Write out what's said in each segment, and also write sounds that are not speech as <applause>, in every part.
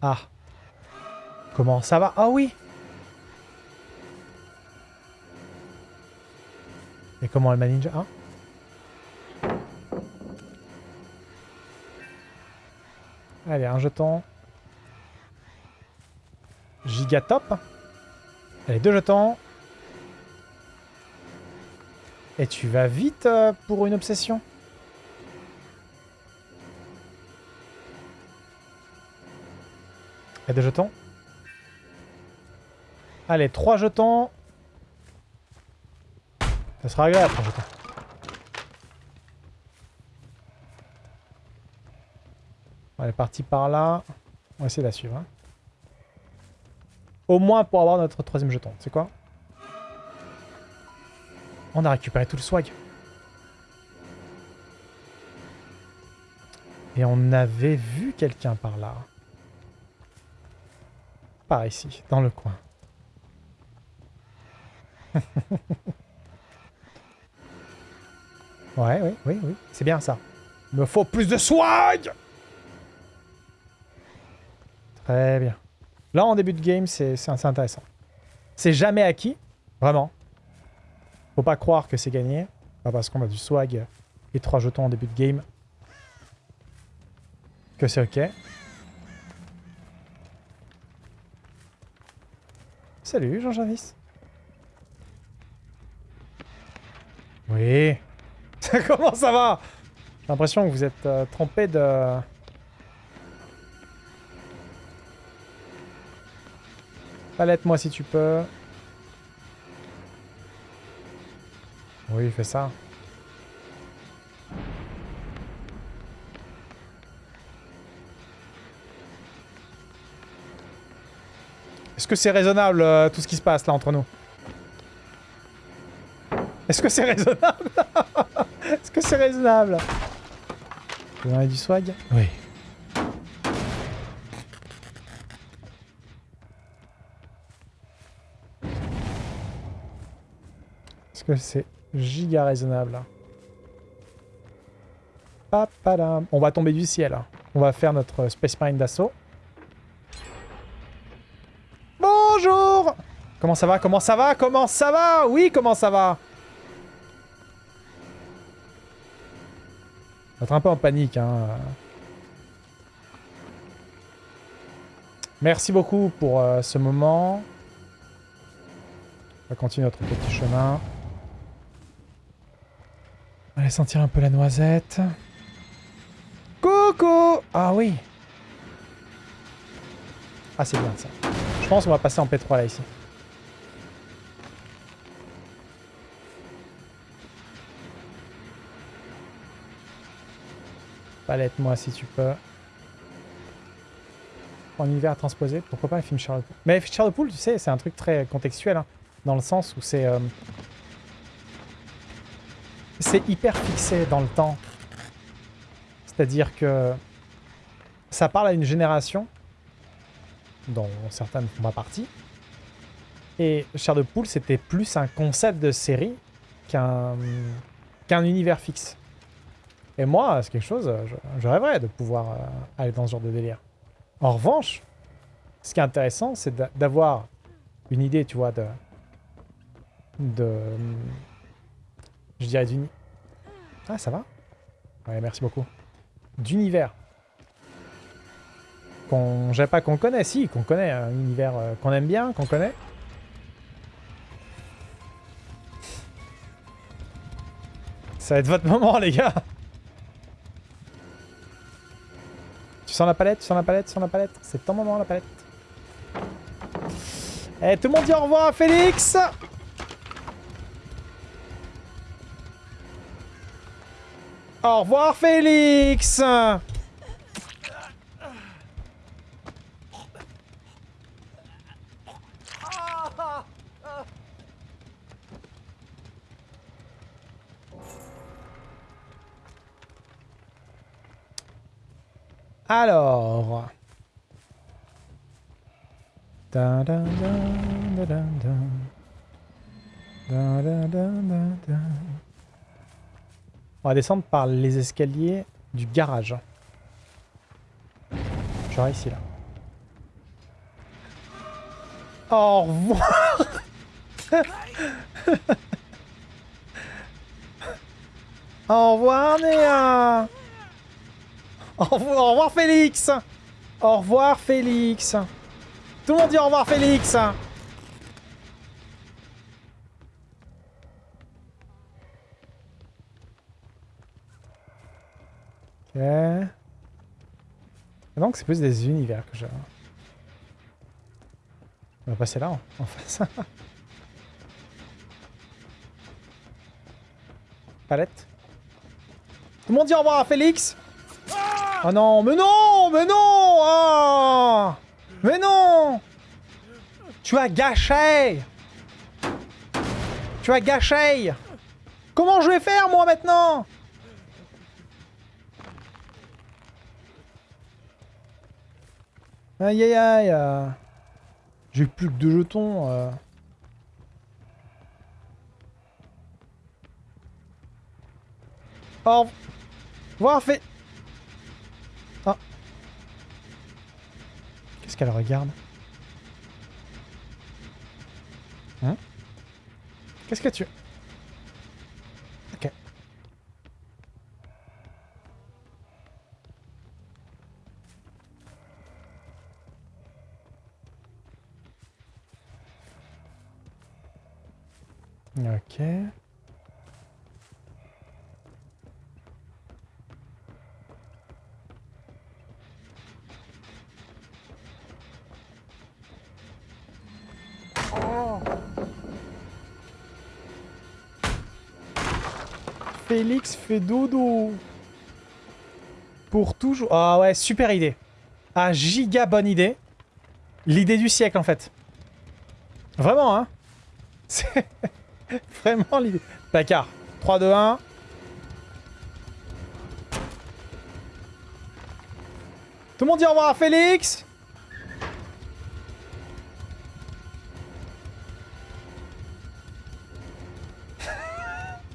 Ah. Comment ça va? Ah oui Et comment elle m'a ninja hein? Allez, un jeton. Giga top. Allez, deux jetons. Et tu vas vite euh, pour une obsession Et deux jetons. Allez, trois jetons. Ça sera agréable, trois jetons. On est parti par là. On va essayer de la suivre. hein. Au moins pour avoir notre troisième jeton. C'est quoi? On a récupéré tout le swag. Et on avait vu quelqu'un par là. Par ici, dans le coin. <laughs> ouais, oui, oui, oui. C'est bien ça. Il me faut plus de swag Très bien. Là, en début de game, c'est intéressant. C'est jamais acquis, vraiment. Faut pas croire que c'est gagné. Pas parce qu'on a du swag et trois jetons en début de game que c'est ok. Salut, Jean Jarvis. Oui. <laughs> Comment ça va? J'ai l'impression que vous êtes euh, trompé de... Palette-moi si tu peux. Oui, fais ça. Est-ce que c'est raisonnable euh, tout ce qui se passe là entre nous? Est-ce que c'est raisonnable? <laughs> Est-ce que c'est raisonnable? Vous en avez du swag? Oui. Est-ce que c'est giga raisonnable. On va tomber du ciel. hein. On va faire notre Space Marine d'assaut. Bonjour Comment ça va Comment ça va Comment ça va? Oui, comment ça va On être un peu en panique. Hein. Merci beaucoup pour euh, ce moment. On va continuer notre petit chemin. Sentir un peu la noisette. Coucou Ah oui Ah c'est bien ça. Je pense qu'on va passer en P3 là ici. Palette-moi si tu peux. En univers à transposer, pourquoi pas un film Charles Poole Mais Charles Poole, tu sais, c'est un truc très contextuel, hein, dans le sens où c'est... euh, c'est hyper fixé dans le temps. C'est-à-dire que ça parle à une génération dont certaines font pas partie. Et Chair de Poule, c'était plus un concept de série qu'un univers fixe. Et moi, c'est quelque chose, je, je rêverais de pouvoir euh, aller dans ce genre de délire. En revanche, ce qui est intéressant, c'est d'a- d'avoir une idée, tu vois, de... de je dirais d'une... Ah, ça va Ouais, merci beaucoup. D'univers. Qu'on... Pas qu'on connaît, si, qu'on connaît. Un univers euh, qu'on aime bien, qu'on connaît. Ça va être votre moment, les gars Tu sens la palette, tu sens la palette, tu sens la palette. C'est ton moment, la palette. Eh, tout le monde dit au revoir à Félix Au revoir, Félix. Alors... On va descendre par les escaliers du garage. Genre ici, là. Au revoir. <laughs> Au revoir, Néa. Au revoir, Félix. Au revoir, Félix. Tout le monde dit au revoir, Félix Donc c'est plus des univers que je... On va passer là, en face. <laughs> Palette. Tout le monde dit au revoir à Félix. Oh non, mais non, mais non oh Mais non. Tu as gâché. Tu as gâché. Comment je vais faire, moi, maintenant? Aïe aïe aïe euh. J'ai plus que deux jetons. Euh. Au fait... Ah. Qu'est-ce qu'elle regarde? Hein? Qu'est-ce que tu... Ok. Ok. Félix fait dodo. Pour toujours... Ah ouais, super idée. Ah, giga bonne idée. L'idée du siècle, en fait. Vraiment, hein <laughs> <laughs> vraiment l'idée. D'accord. 3, 2, 1. Tout le monde dit au revoir à Félix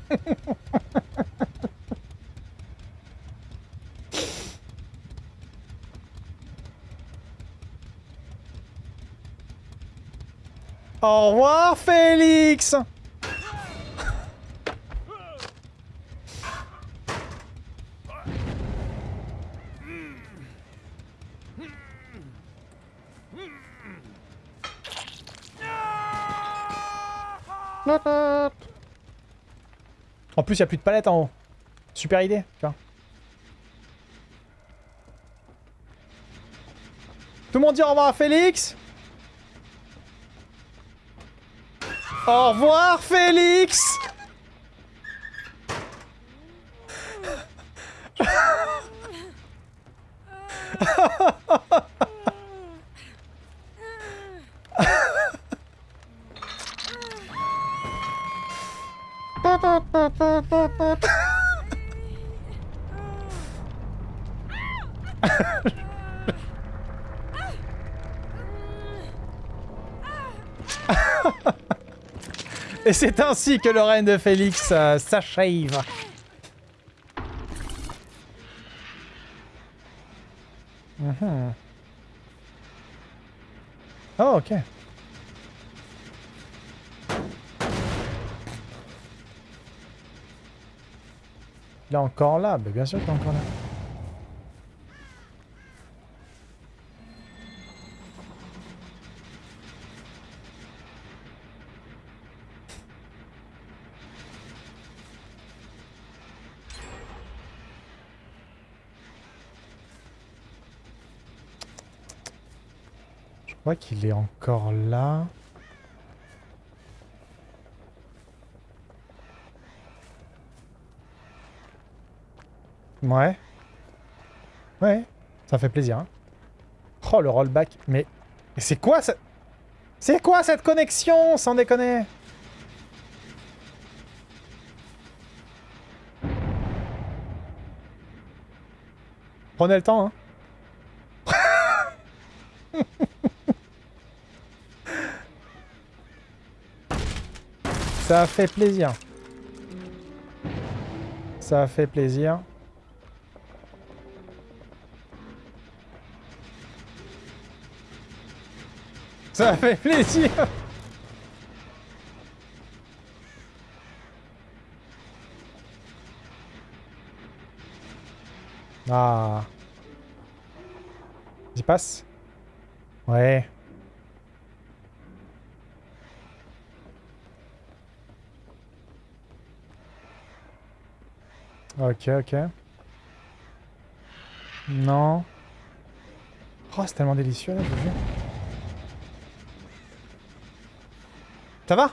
<laughs> Au revoir, Félix En plus, il n'y a plus de palette en haut. Super idée, tu vois. Tout le monde dit au revoir à Félix Au revoir, Félix Et c'est ainsi que le règne de Félix euh, s'achève. Mhm. Oh, ok. Il est encore là, mais bien sûr qu'il est encore là. Crois qu'il est encore là. Ouais. Ouais, ça fait plaisir. Hein. Oh, le rollback. Mais, mais c'est quoi ça C'est quoi cette connexion, sans déconner? Prenez le temps, hein. Ça fait plaisir. Ça fait plaisir. Ça fait plaisir Ah. J'y passe Ouais. Ok, ok. Non. Oh, c'est tellement délicieux là, je vous. Ça va?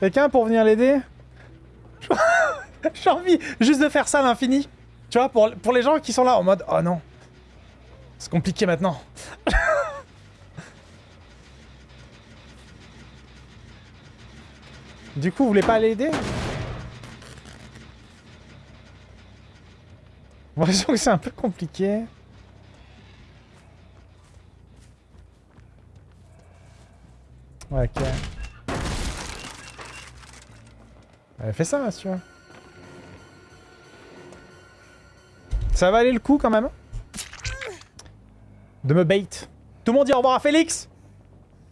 Quelqu'un pour venir l'aider <laughs> J'ai envie juste de faire ça à l'infini. Tu vois, pour, pour les gens qui sont là en mode « Oh non, c'est compliqué maintenant. <laughs> » Du coup, vous voulez pas l'aider? J'ai l'impression que c'est un peu compliqué. Ok. Elle fait ça, tu vois. Ça va aller le coup, quand même. De me bait. Tout le monde dit au revoir à Félix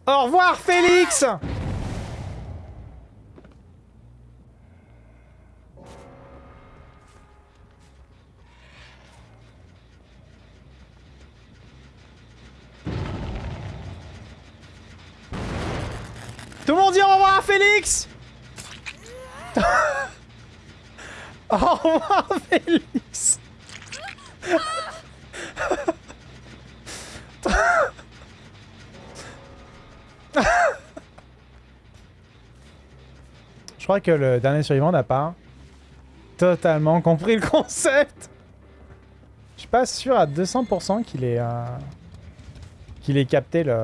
Au revoir, Félix Tout le monde dit au revoir à Félix <laughs> Revoir Félix Je crois que le dernier survivant n'a pas totalement compris le concept. Je suis pas sûr à 200% qu'il ait, euh, qu'il ait capté le...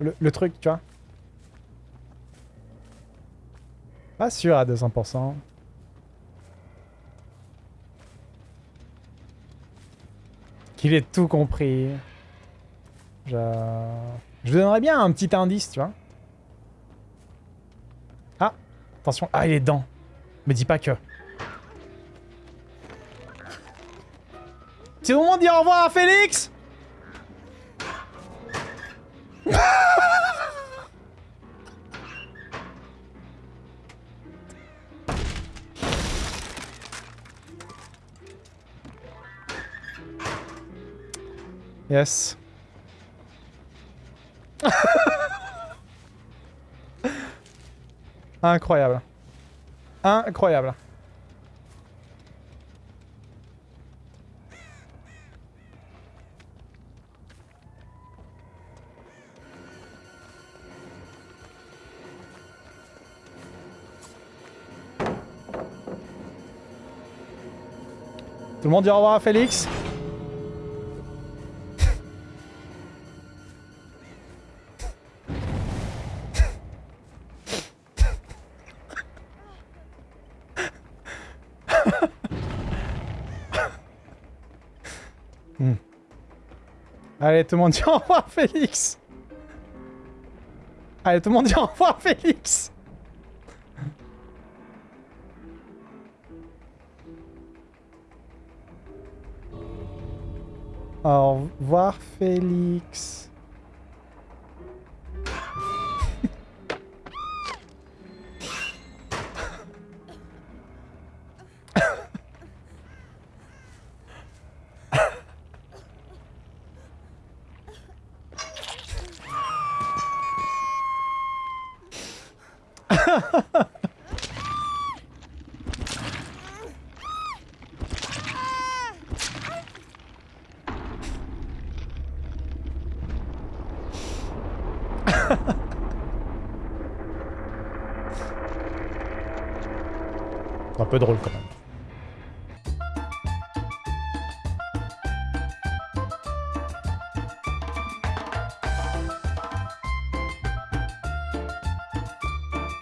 le... le truc, tu vois. Pas sûr à 200%. Qu'il ait tout compris. Je... Je vous donnerais bien un petit indice, tu vois. Ah Attention. Ah, il est dedans. Me dis pas que. C'est le moment de dire au revoir à Félix? Yes. <laughs> Incroyable. Incroyable. Tout le monde dit au revoir à Félix Allez, tout le monde <laughs> dit au revoir, Félix Allez, tout le monde dit au revoir, Félix Au revoir, Félix. Peu drôle quand même.